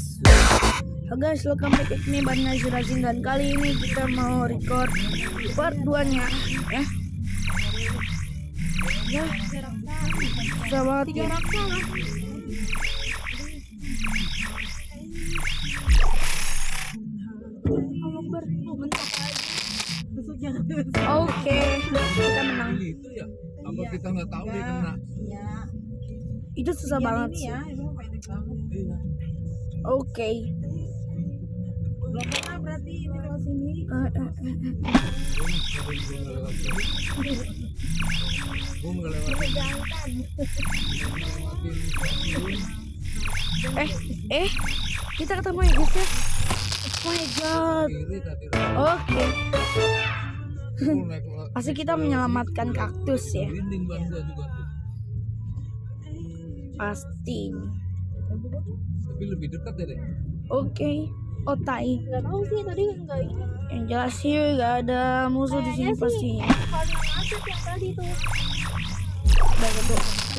Halo guys, welcome back me Bana Zirazin dan kali ini kita mau record part 2 nya ya. Ya, susah banget ya. Oke, kita menang. itu ya apa kita nggak tahu dia kena Iya. Itu susah banget Ini sih. Oke. Berarti sini. Eh, eh, eh, eh. Eh, kita ketemu ya guys ya. Oh my god. Oke, lo- pasti kita menyelamatkan kaktus ya. Pasti. Tapi lebih dekat ya deh Oke, otai. Enggak tahu sih tadi enggak ini. Yang jelas sih gak ada musuh di sini pasti. yang yang tadi tuh. Tadi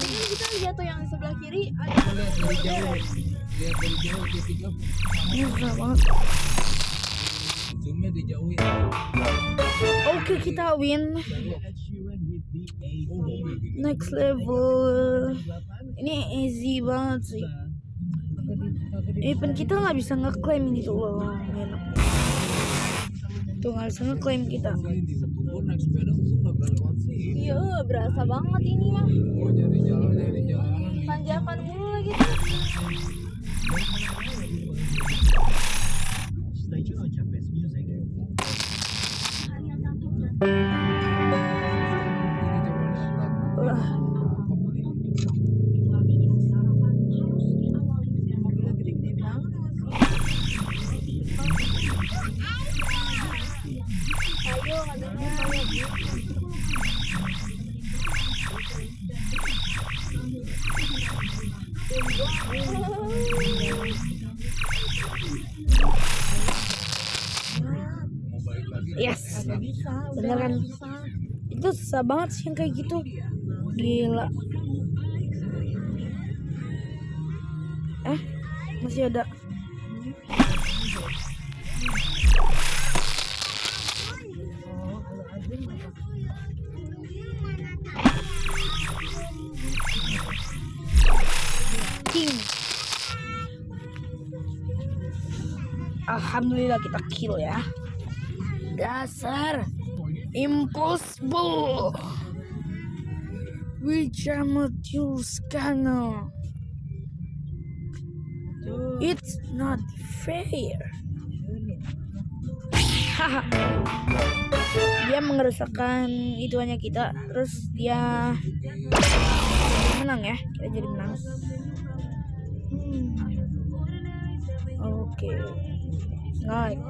kan kita lihat tuh yang di sebelah kiri ada Gua lihat dari jauh lihat dari jauh dia tiga Ini susah banget. zoomnya dijauhin Oke, kita win. oh Next level. Ini easy banget sih. Even kita nggak bisa ngeklaim gitu loh. Enak. Tuh nggak bisa ngeklaim kita. ini Iya, berasa banget ini mah. Tanjakan mulu lagi tuh. ini yes. Beneran. Itu susah banget sih yang kayak gitu. Gila. Eh, masih ada. Alhamdulillah kita kill ya. Dasar impossible. Wicamatiuskano. It's not fair. Dia mengerusakkan ituannya kita, terus dia menang ya. Kita jadi menang. Hmm. Oke. Like.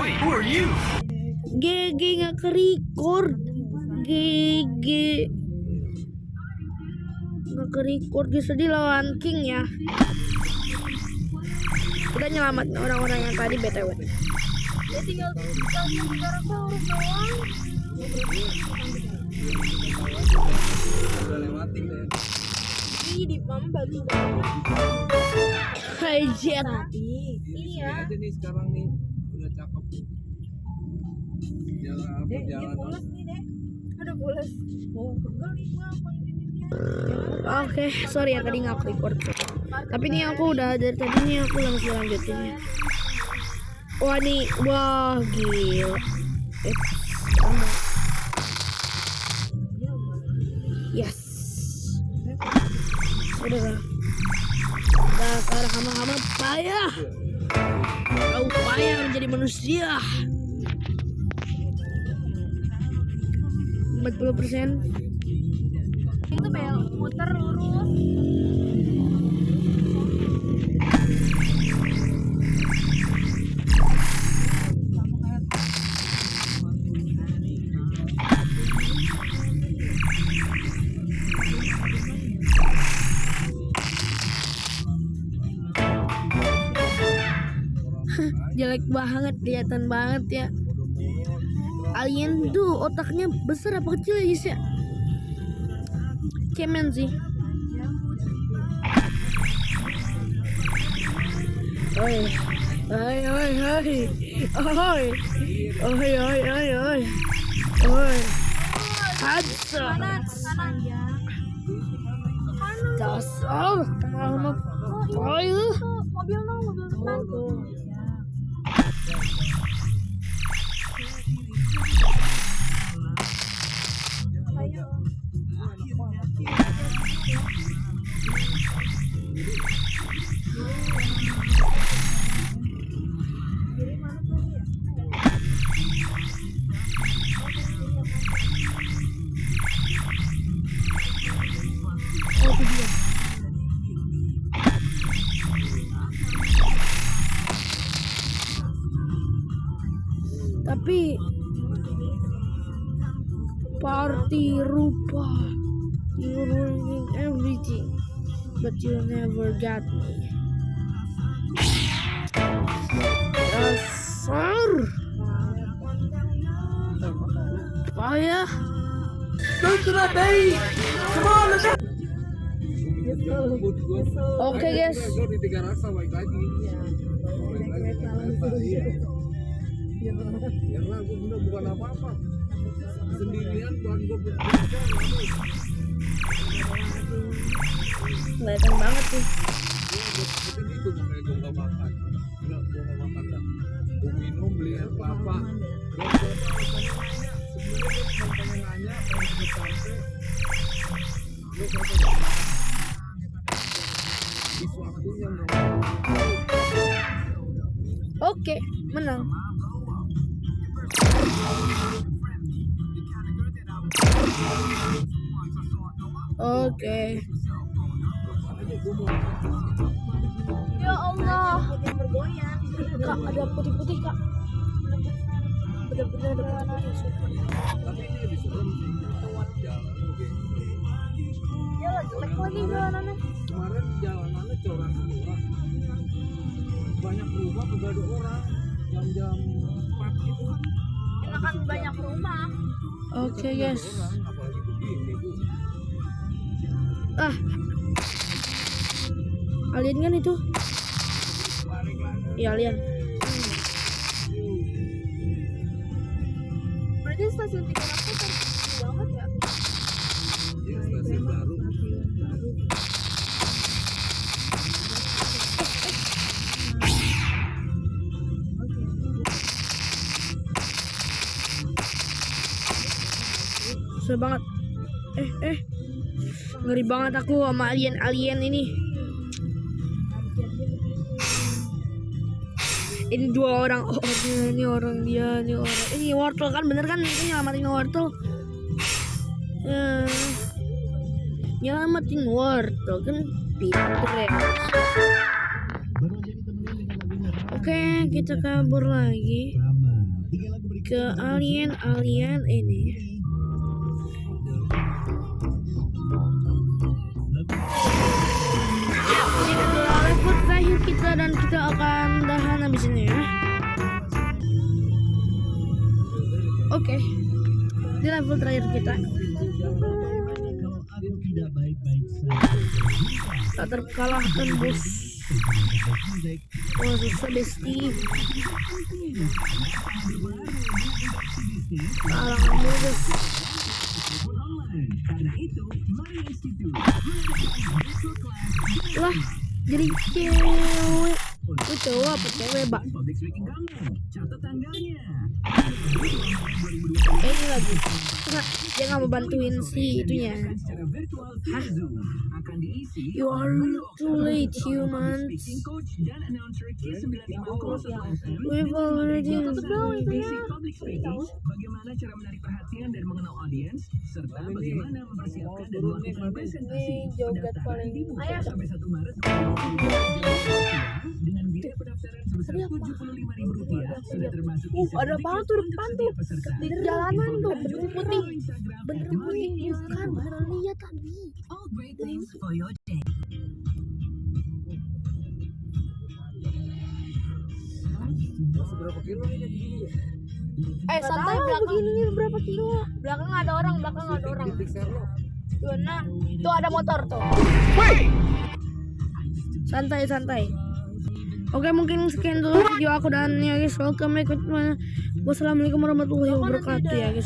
Wait, who are you? GG nggak ke record GG nggak ke record guys tadi lawan King ya kita nyelamatin orang-orang yang tadi btw Dia tinggal tinggal tiga harus doang. udah lewatin deh Ih, di banget. Hajar Tadi. ini Iya. aja nih sekarang nih udah cakep jalan apa Dek, ini jalan pulas nih, Dek. Ada pulas. Oh, pegal nih gua apa ini dia. oke sorry ya tadi nggak record tapi ini aku udah dari tadi nih aku langsung lanjutin ya wah nih wah gila eh, menjadi manusia. 40 jelek banget kelihatan banget ya alien tuh otaknya besar apa kecil ya guys ya cemen sih Oi. Oi, oi, oi. Oi. Oi, oi, oi, oi. Oi. Hansa. kanan kanan ya kanan Dasar. Oi. tuh mobil no mobil depan Oh, itu dia. Party rupa you ruining everything but you never got me dasar payah Jemput gua. Oke, guys. Gua di tiga rasa baik lagi. Baik Ya lah, gua bener bukan apa-apa. Sendirian bukan gua berbicara. kelihatan banget sih itu makanya nggak makan. Enggak, makan minum beli air kelapa. Pengen nanya, pengen sampai. Di waktunya oke menang oke. Ya Allah. Kak ada putih-putih kak. Bener-bener ada putih-putih oke Ya jelek lagi jalanannya. kemarin jalanannya corak semua. Banyak rumah ada orang. Jam-jam 4 itu Enakan banyak rumah. oke guys. Begini bu ah. Alien kan itu? Iya alien. Berarti stasiun tiga aku susah banget. Eh eh. Ngeri banget aku sama alien alien ini. Ini dua orang. Oh ini orang dia ini orang. Ini wortel kan bener kan? Itu nyelamatin wortel. Ya nyelamatin wortel kan pinter ya. Oke kita kabur lagi ke alien alien ini ini dan kita akan tahan habis ini ya. Oke ini level terakhir kita. Tak terkalahkan bos. Oh susah besti. Bos. Lah jadi cewek lu cowok apa cewek bak eh ini lagi. Enggak, dia nggak mau bantuin si itunya. Hah? You are too late humans. we've already Bagaimana cara menarik perhatian dan mengenal audiens serta bagaimana mempersiapkan dan melakukan presentasi. joget pendaftaran paling dibuka Ayo. sampai 1 Maret pendaftaran sebesar Rp75.000 sudah termasuk Uh, ada apa tuh depan tuh? Di jalanan tuh bener putih. Bener putih bukan bener lihat tadi. All great things for your day. masih berapa kilo nih kayak gini ya Eh santai belakang. Begini berapa kilo? Belakang ada orang, belakang ada orang. Dua enam. Tuh ada motor tuh. santai santai Oke mungkin sekian dulu video aku dan ya guys welcome ikut wassalamualaikum warahmatullahi wabarakatuh ya guys